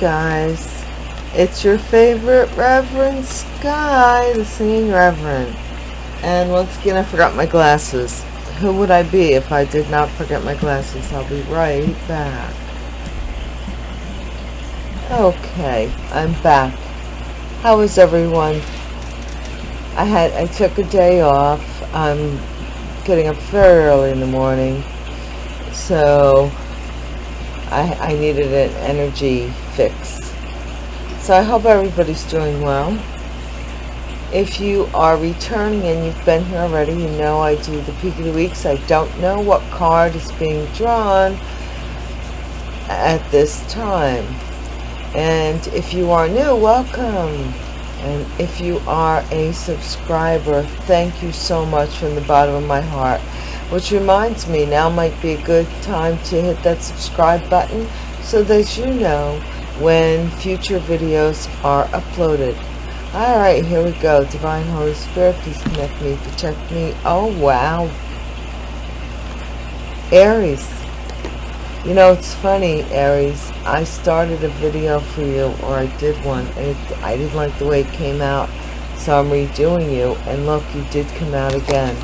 guys? It's your favorite Reverend Sky, the singing Reverend. And once again, I forgot my glasses. Who would I be if I did not forget my glasses? I'll be right back. Okay, I'm back. How is everyone? I had I took a day off. I'm getting up very early in the morning, so I, I needed an energy fix. So I hope everybody's doing well. If you are returning and you've been here already, you know I do the peak of the weeks. I don't know what card is being drawn at this time. And if you are new, welcome. And if you are a subscriber, thank you so much from the bottom of my heart. Which reminds me, now might be a good time to hit that subscribe button so that you know when future videos are uploaded. Alright, here we go. Divine Holy Spirit, please connect me, protect me. Oh, wow. Aries. You know, it's funny, Aries. I started a video for you, or I did one, and it, I didn't like the way it came out. So I'm redoing you, and look, you did come out again.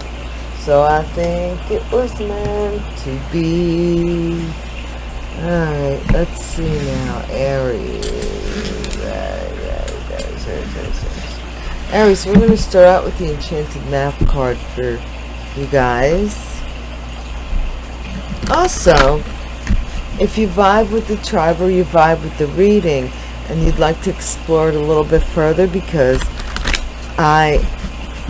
So I think it was meant to be. Alright, let's see now. Aries. Aries, Aries, Aries, we're going to start out with the Enchanted Map card for you guys. Also, if you vibe with the tribe or you vibe with the reading and you'd like to explore it a little bit further because I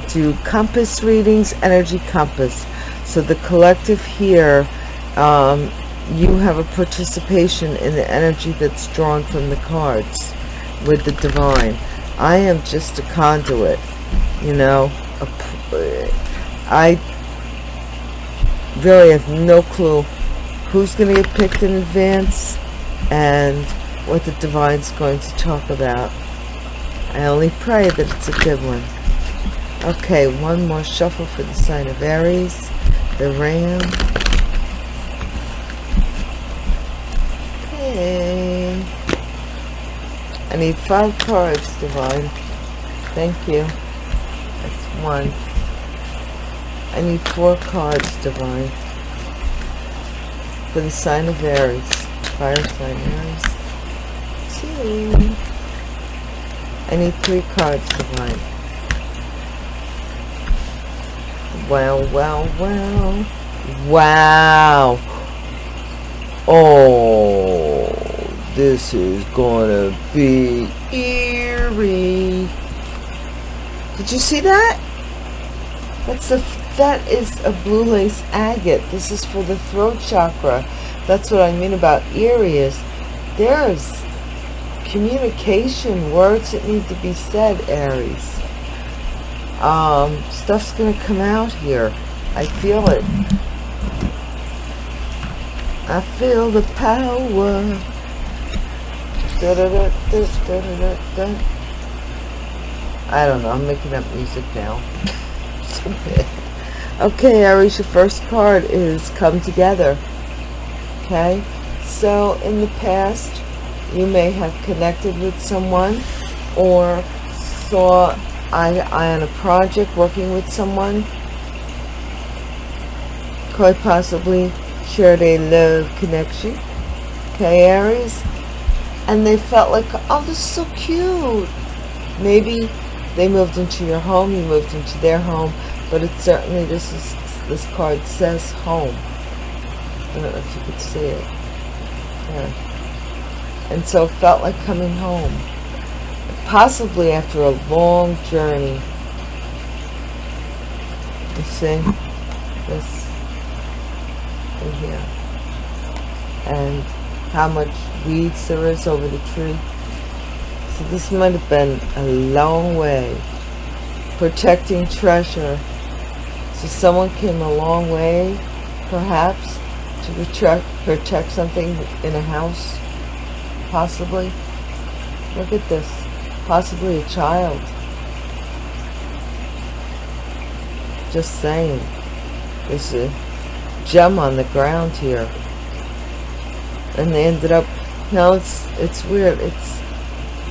do compass readings, energy compass. So the collective here, um, you have a participation in the energy that's drawn from the cards with the divine. I am just a conduit, you know. I really have no clue who's going to get picked in advance and what the divine's going to talk about. I only pray that it's a good one. Okay, one more shuffle for the sign of Aries, the Ram. Okay. I need five cards, Divine. Thank you. That's one. I need four cards, Divine for the sign of Aries. Fire sign Aries. Two. I need three cards to Wow, wow, wow. Wow. Oh, this is gonna be eerie. Did you see that? That's the that is a blue lace agate. This is for the throat chakra. That's what I mean about eerie is there's communication, words that need to be said, Aries. Um, stuff's going to come out here. I feel it. I feel the power. Da -da -da I don't know. I'm making up music now. Okay, Aries, your first card is Come Together. Okay, so in the past, you may have connected with someone or saw to eye on a project working with someone. Quite possibly shared a love connection. Okay, Aries? And they felt like, oh, this is so cute. Maybe they moved into your home, you moved into their home, but it certainly this is this card says home I don't know if you could see it yeah. and so it felt like coming home possibly after a long journey. You see? This in here. And how much weeds there is over the tree. So this might have been a long way. Protecting treasure. So someone came a long way, perhaps, to protect, protect something in a house, possibly. Look at this. Possibly a child. Just saying. There's a gem on the ground here. And they ended up No, it's it's weird. It's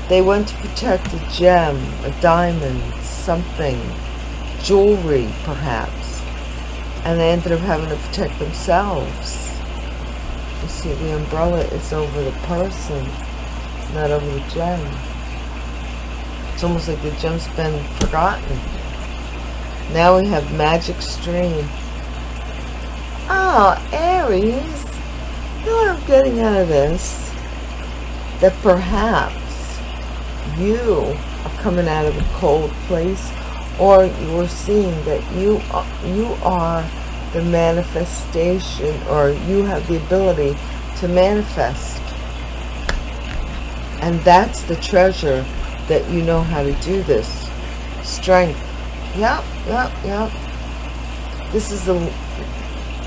they went to protect a gem, a diamond, something, jewelry, perhaps, and they ended up having to protect themselves. You see, the umbrella is over the person, not over the gem. Almost like the gem's been forgotten. Now we have magic stream. Oh, Aries, you know what I'm getting out of this? That perhaps you are coming out of a cold place or you are seeing that you are, you are the manifestation or you have the ability to manifest and that's the treasure that you know how to do this. Strength. Yep yep yep. This is the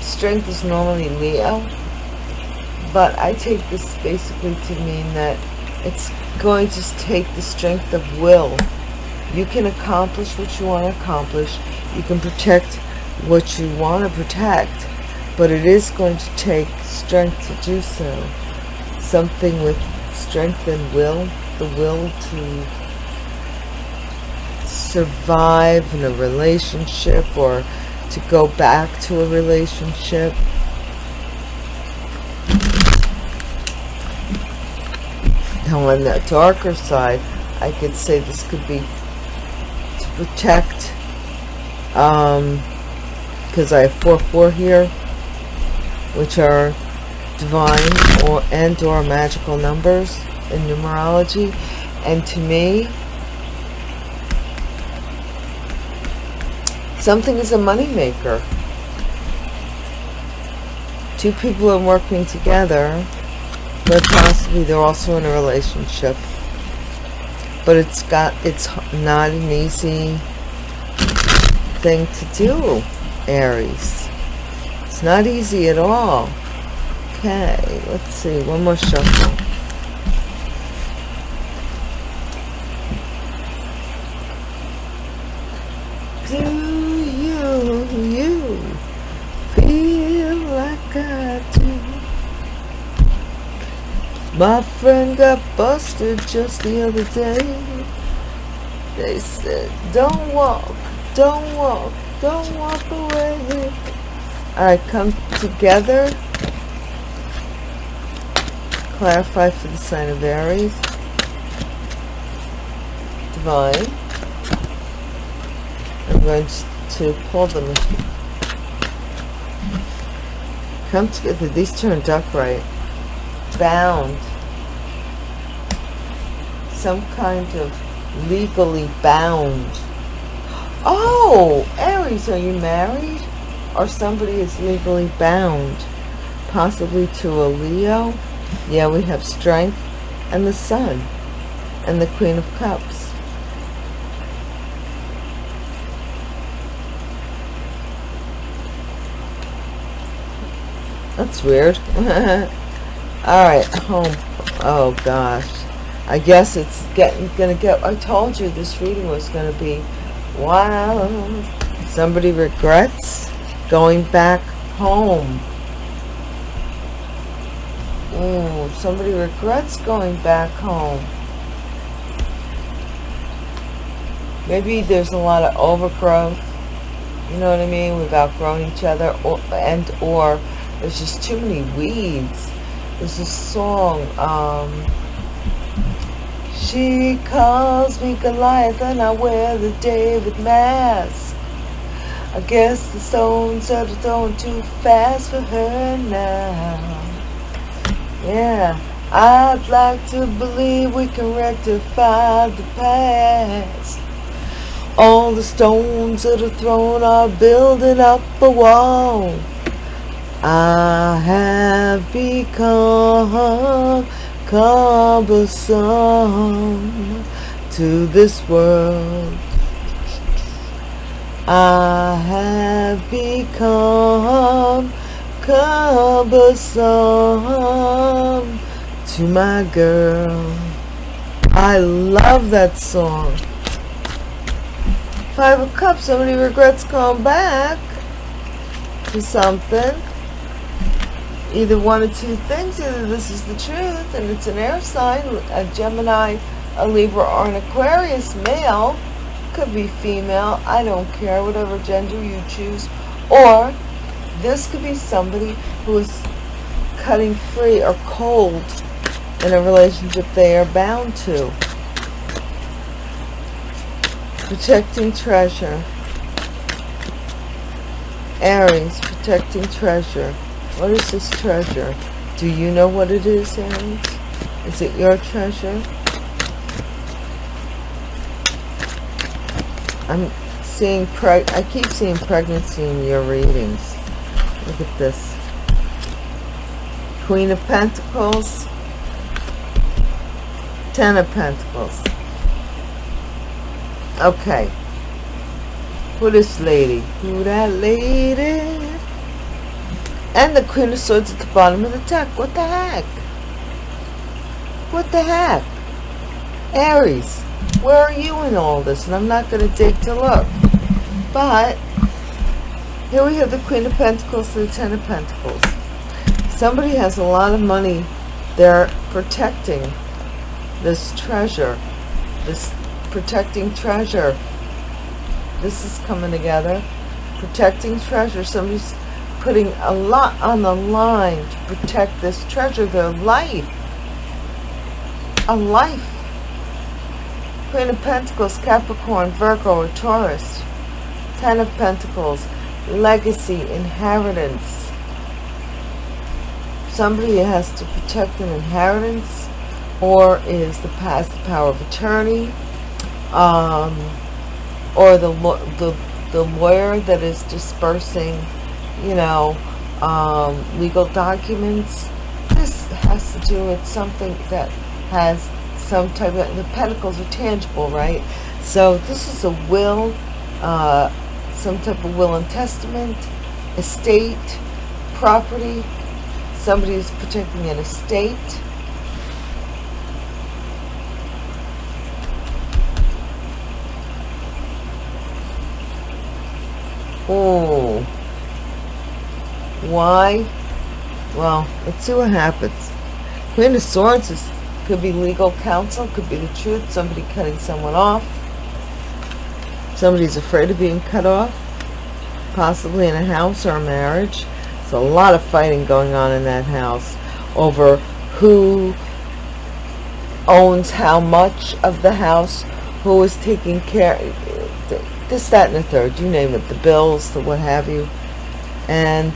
strength is normally Leo but I take this basically to mean that it's going to take the strength of will. You can accomplish what you want to accomplish. You can protect what you want to protect but it is going to take strength to do so. Something with strength and will the will to survive in a relationship or to go back to a relationship. Now on the darker side I could say this could be to protect um because I have 4-4 here which are divine or and or magical numbers in numerology. And to me something is a money maker two people are working together but possibly they're also in a relationship. But it's got it's not an easy thing to do Aries. It's not easy at all. Okay let's see one more shuffle do you you feel like I do my friend got busted just the other day. They said, don't walk, don't walk, don't walk away. Alright, come together. Clarify for the sign of Aries. Divine. I'm going to pull them. Come together. These turned up right. Bound some kind of legally bound. Oh, Aries, are you married? Or somebody is legally bound, possibly to a Leo? Yeah, we have strength and the sun and the Queen of Cups. That's weird. All right, home. Oh gosh. I guess it's getting gonna get I told you this reading was gonna be wild. Somebody regrets going back home. Oh somebody regrets going back home. Maybe there's a lot of overgrowth you know what I mean we've outgrown each other or, and or there's just too many weeds. There's a song um she calls me Goliath and I wear the David mask. I guess the stones are thrown too fast for her now. Yeah, I'd like to believe we can rectify the past. All the stones that are thrown are building up a wall. I have become cumbersome to this world. I have become cumbersome to my girl. I love that song. Five of Cups, somebody regrets going back to something. Either one of two things. Either this is the truth and it's an air sign, a Gemini, a Libra, or an Aquarius male. Could be female. I don't care, whatever gender you choose. Or this could be somebody who is cutting free or cold in a relationship they are bound to. Protecting treasure. Aries, protecting treasure. What is this treasure? Do you know what it is, Aries? Is it your treasure? I'm seeing preg I keep seeing pregnancy in your readings. Look at this. Queen of Pentacles. Ten of Pentacles. Okay. Who this lady? Who that lady? And the Queen of Swords at the bottom of the deck. What the heck? What the heck? Aries, where are you in all this? And I'm not going to dig to look. But, here we have the Queen of Pentacles the Ten of Pentacles. Somebody has a lot of money. They're protecting this treasure. This protecting treasure. This is coming together. Protecting treasure. Somebody's putting a lot on the line to protect this treasure, their life. A life. Queen of Pentacles, Capricorn, Virgo, or Taurus. Ten of Pentacles, legacy, inheritance. Somebody has to protect an inheritance or is the past the power of attorney um, or the, the, the lawyer that is dispersing you know, um, legal documents. This has to do with something that has some type of, the pentacles are tangible, right? So this is a will, uh, some type of will and testament, estate, property. Somebody is protecting an estate. Oh. Why? Well, let's see what happens. Queen of Swords is, could be legal counsel, could be the truth, somebody cutting someone off. Somebody's afraid of being cut off, possibly in a house or a marriage. There's a lot of fighting going on in that house over who owns how much of the house, who is taking care, this, that, and the third, you name it, the bills, the what have you. And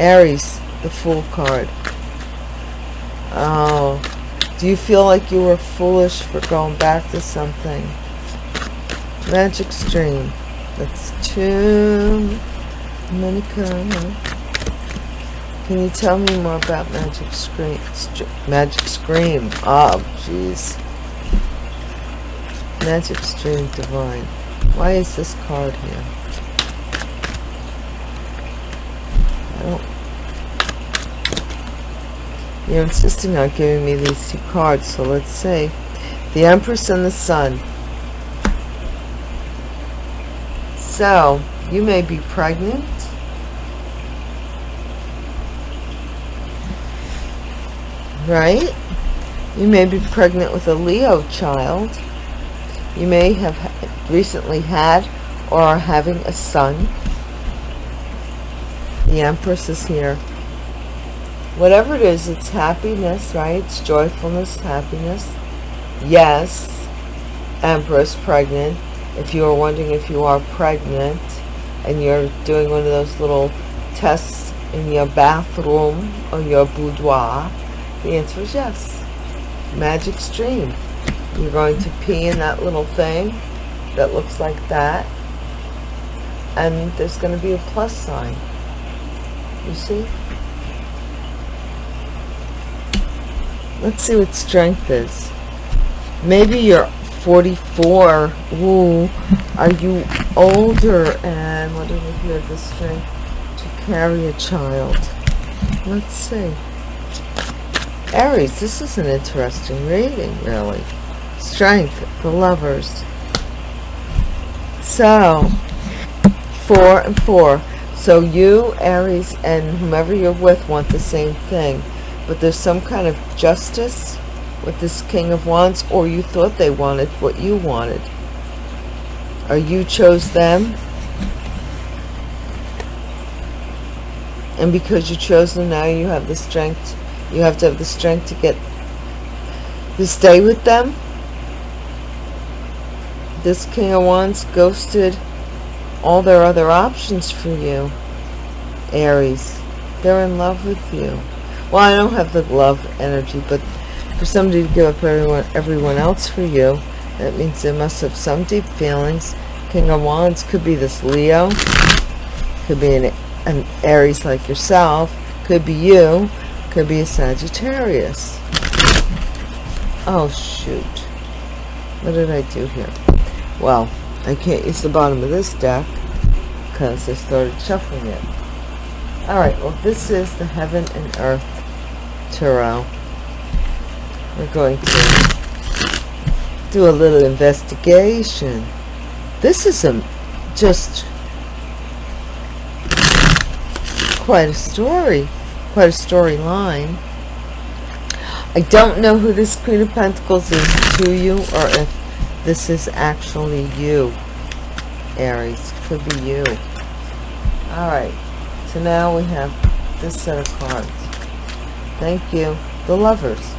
Aries, the Fool card. Oh, do you feel like you were foolish for going back to something? Magic Stream. That's too many cards. Can you tell me more about Magic Scream? Magic Scream. Oh, jeez. Magic Stream Divine. Why is this card here? I don't you're insisting on giving me these two cards, so let's see. The Empress and the Sun. So, you may be pregnant. Right? You may be pregnant with a Leo child. You may have recently had or are having a son. The Empress is here whatever it is, it's happiness, right? It's joyfulness, happiness. Yes, Empress, pregnant. If you are wondering if you are pregnant and you're doing one of those little tests in your bathroom or your boudoir, the answer is yes. Magic stream. You're going to pee in that little thing that looks like that. And there's going to be a plus sign. You see? Let's see what strength is. Maybe you're 44. Ooh, are you older? And what do we hear? The strength to carry a child. Let's see. Aries, this is an interesting reading, really. Strength, the lovers. So, four and four. So you, Aries, and whomever you're with want the same thing. But there's some kind of justice with this King of Wands, or you thought they wanted what you wanted. Or you chose them. And because you chose them, now you have the strength. You have to have the strength to get to stay with them. This King of Wands ghosted all their other options for you, Aries. They're in love with you. Well, I don't have the love energy, but for somebody to give up everyone, everyone else for you, that means they must have some deep feelings. King of Wands could be this Leo, could be an, an Aries like yourself, could be you, could be a Sagittarius. Oh, shoot. What did I do here? Well, I can't use the bottom of this deck because I started shuffling it. Alright, well this is the Heaven and Earth Tarot. We're going to do a little investigation. This is a, just quite a story, quite a storyline. I don't know who this Queen of Pentacles is to you or if this is actually you, Aries. Could be you. Alright. So now we have this set of cards. Thank you. The Lovers.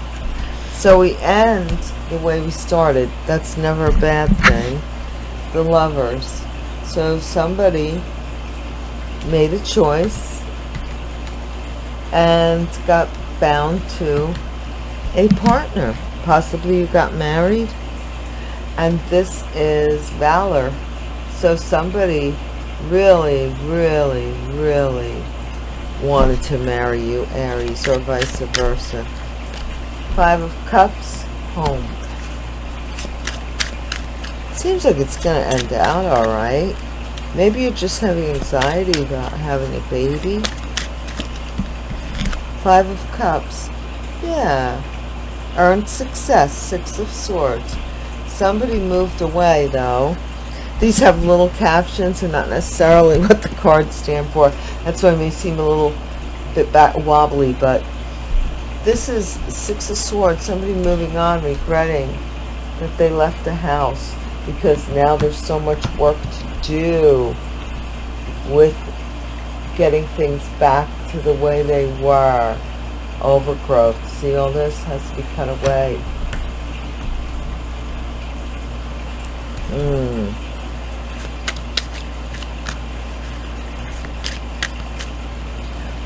So we end the way we started. That's never a bad thing. The Lovers. So somebody made a choice and got bound to a partner. Possibly you got married and this is valor so somebody really really really wanted to marry you aries or vice versa. Five of cups home. Seems like it's gonna end out all right. Maybe you're just having anxiety about having a baby. Five of cups. Yeah. Earned success. Six of swords. Somebody moved away, though. These have little captions and not necessarily what the cards stand for. That's why it may seem a little bit back wobbly, but this is Six of Swords. Somebody moving on, regretting that they left the house because now there's so much work to do with getting things back to the way they were. Overgrowth. See, all this has to be cut away. Mm.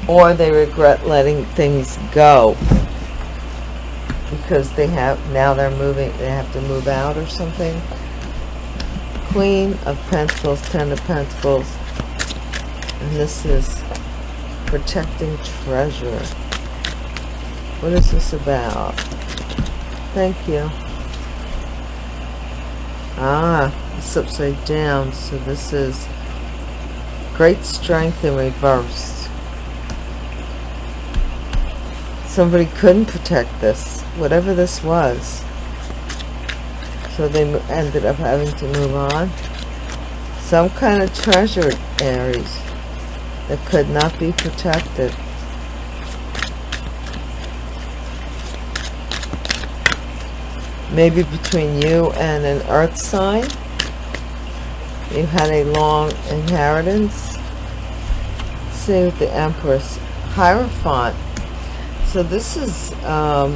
Or they regret letting things go. Because they have now they're moving they have to move out or something. Queen of pentacles ten of pentacles. And this is protecting treasure. What is this about? Thank you. Ah, it's upside down. So this is great strength in reverse. Somebody couldn't protect this, whatever this was. So they ended up having to move on. Some kind of treasure, Aries, that could not be protected. maybe between you and an earth sign you had a long inheritance see with the empress hierophant so this is um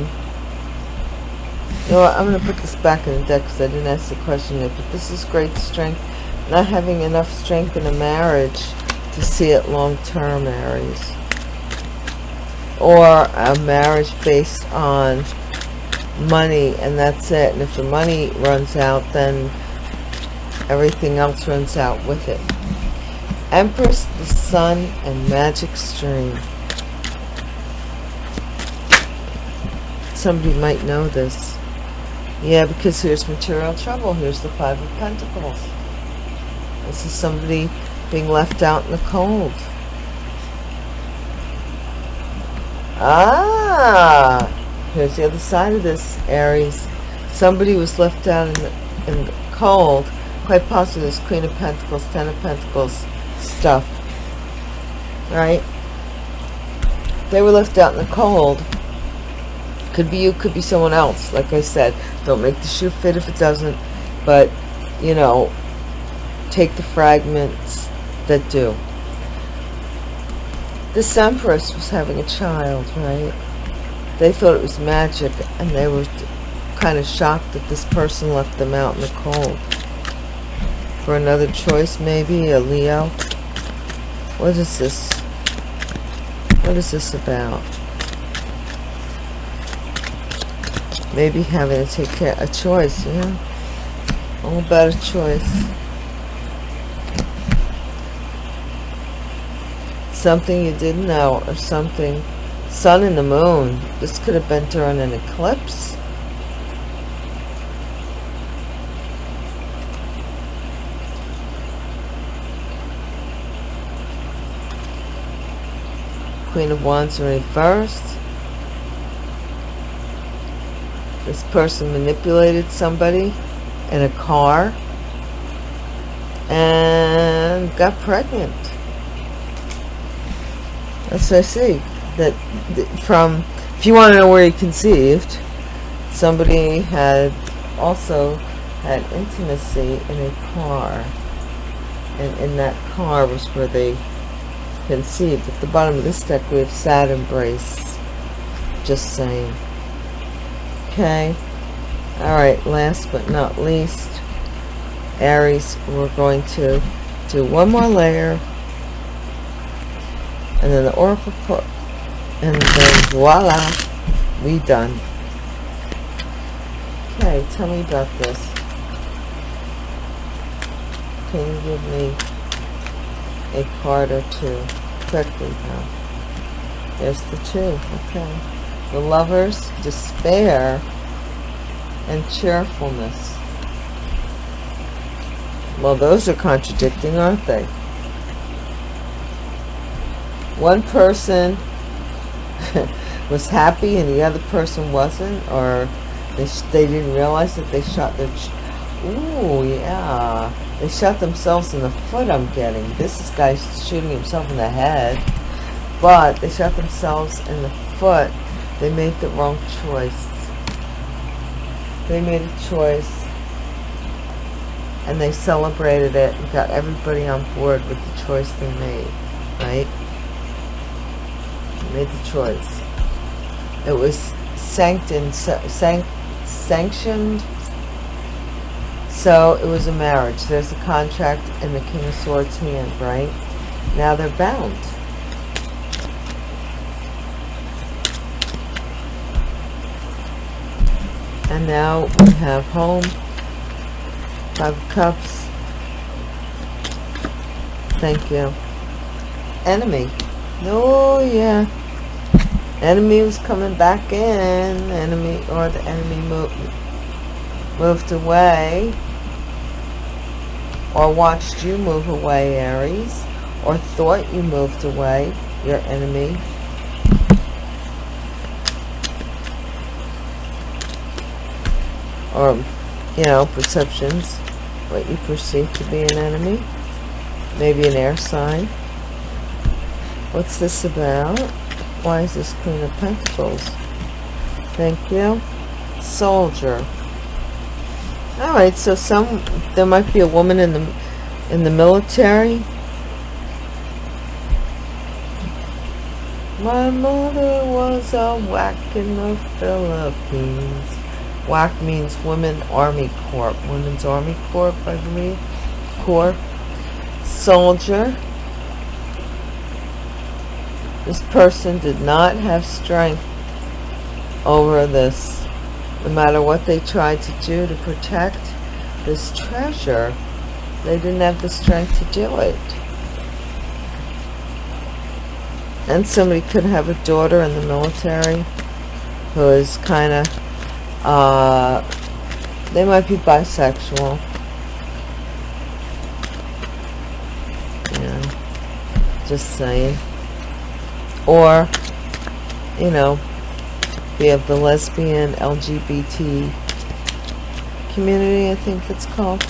you know what, i'm going to put this back in the deck because i didn't ask the question yet but this is great strength not having enough strength in a marriage to see it long term aries. Or a marriage based on money and that's it and if the money runs out then everything else runs out with it. Empress the sun and magic stream somebody might know this yeah because here's material trouble here's the five of pentacles this is somebody being left out in the cold ah Here's the other side of this, Aries. Somebody was left out in the, in the cold. Quite possibly this Queen of Pentacles, Ten of Pentacles stuff. right? They were left out in the cold. Could be you, could be someone else. Like I said, don't make the shoe fit if it doesn't. But, you know, take the fragments that do. This empress was having a child, right? They thought it was magic, and they were kind of shocked that this person left them out in the cold. For another choice, maybe, a Leo. What is this? What is this about? Maybe having to take care, a choice, yeah? All about a choice. Something you didn't know, or something. Sun and the moon. This could have been during an eclipse. Queen of Wands reversed. This person manipulated somebody in a car and got pregnant. That's what I see. That from, if you want to know where he conceived, somebody had also had intimacy in a car. And in that car was where they conceived. At the bottom of this deck we have sad embrace. Just saying. Okay. Alright, last but not least, Aries, we're going to do one more layer. And then the Oracle put, and then voila, we done. Okay, tell me about this. Can you give me a card or two quickly now? There's the two, okay. The lovers, despair, and cheerfulness. Well, those are contradicting, aren't they? One person was happy and the other person wasn't, or they, they didn't realize that they shot their... Ooh, yeah. They shot themselves in the foot, I'm getting. This is guy shooting himself in the head. But they shot themselves in the foot. They made the wrong choice. They made a choice. And they celebrated it and got everybody on board with the choice they made. Right? They made the choice. It was sanctioned, sanct, sanctioned so it was a marriage. There's a contract in the King of Swords hand, right? Now they're bound. And now we have home, five cups. Thank you. Enemy. Oh yeah. Enemy was coming back in. Enemy or the enemy moved moved away or watched you move away, Aries, or thought you moved away, your enemy. Or, you know, perceptions, what you perceive to be an enemy. Maybe an air sign. What's this about? Why is this Queen of Pentacles? Thank you. Soldier all right so some there might be a woman in the in the military my mother was a WAC in the Philippines WAC means Women Army Corps. Women's Army Corps I believe Corps. Soldier. This person did not have strength over this. No matter what they tried to do to protect this treasure, they didn't have the strength to do it. And somebody could have a daughter in the military who is kind of, uh, they might be bisexual. Yeah, just saying. Or, you know, we have the lesbian LGBT community, I think it's called.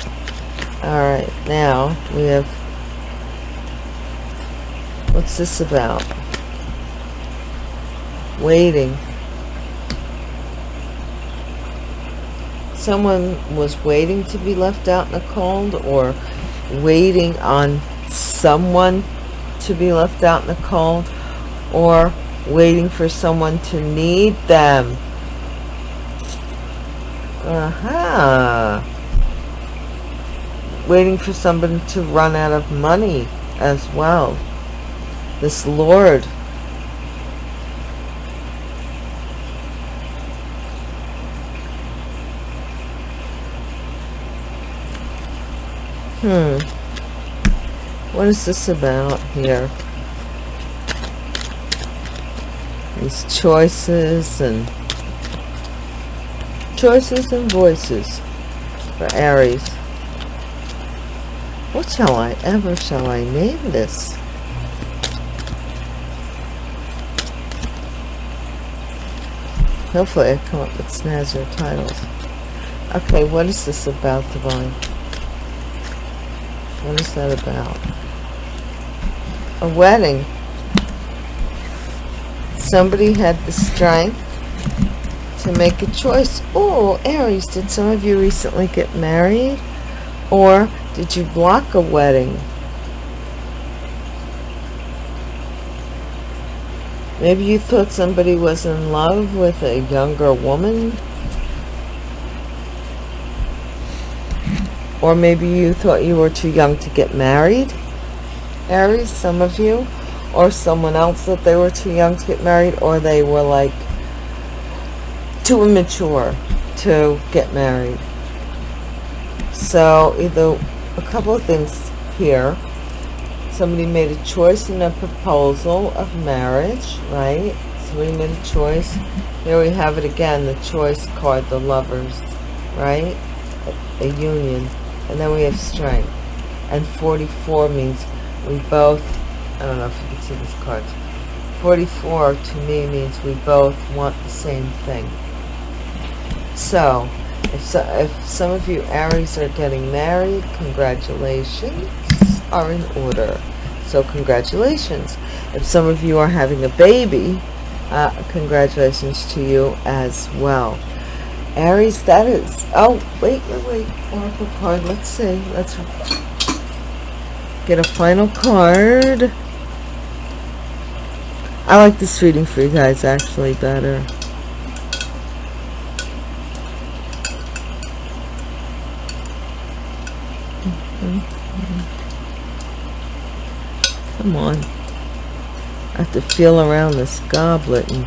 Alright, now we have What's this about? Waiting. Someone was waiting to be left out in the cold or waiting on someone to be left out in the cold or waiting for someone to need them. Uh -huh. Waiting for somebody to run out of money as well. This Lord. Hmm. What is this about here? These choices and choices and voices for Aries. What shall I ever shall I name this? Hopefully I come up with snazzier titles. Okay, what is this about, Divine? What is that about? A wedding. Somebody had the strength to make a choice. Oh, Aries, did some of you recently get married? Or did you block a wedding? Maybe you thought somebody was in love with a younger woman. Or maybe you thought you were too young to get married. Aries, some of you. Or someone else that they were too young to get married. Or they were like too immature to get married. So either a couple of things here somebody made a choice in a proposal of marriage, right? Somebody made a choice. Here we have it again, the choice card, the lovers, right? A, a union. And then we have strength. And 44 means we both, I don't know if you can see these cards. 44 to me means we both want the same thing. So, if, so, if some of you Aries are getting married, congratulations are in order. So congratulations. If some of you are having a baby, uh, congratulations to you as well. Aries, that is... Oh, wait, wait, wait. Oracle card. Let's see. Let's get a final card. I like this reading for you guys actually better. Mm-hmm. Come on. I have to feel around this goblet and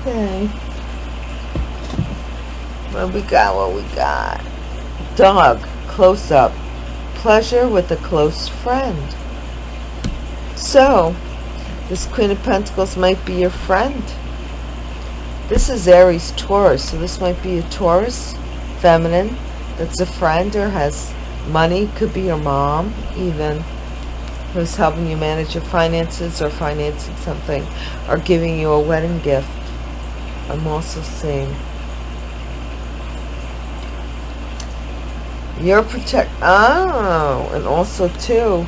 Okay. What we got? What we got? Dog. Close up. Pleasure with a close friend. So, this Queen of Pentacles might be your friend. This is Aries Taurus, so this might be a Taurus feminine that's a friend or has money could be your mom even who's helping you manage your finances or financing something or giving you a wedding gift I'm also seeing you're protect oh and also too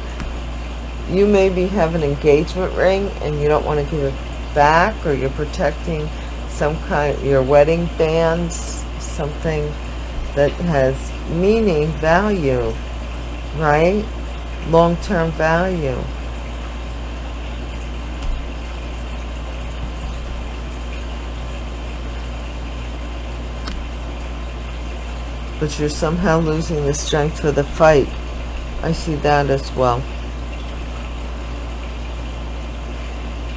you maybe have an engagement ring and you don't want to give it back or you're protecting some kind your wedding bands something that has meaning, value, right? Long-term value. But you're somehow losing the strength for the fight. I see that as well.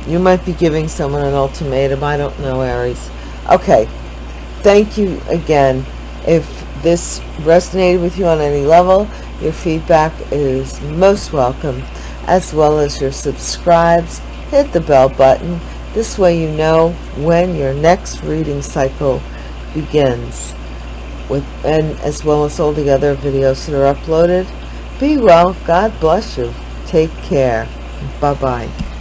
You might be giving someone an ultimatum. I don't know, Aries. Okay. Thank you again. If this resonated with you on any level, your feedback is most welcome, as well as your subscribes. Hit the bell button. This way you know when your next reading cycle begins, with and as well as all the other videos that are uploaded. Be well. God bless you. Take care. Bye-bye.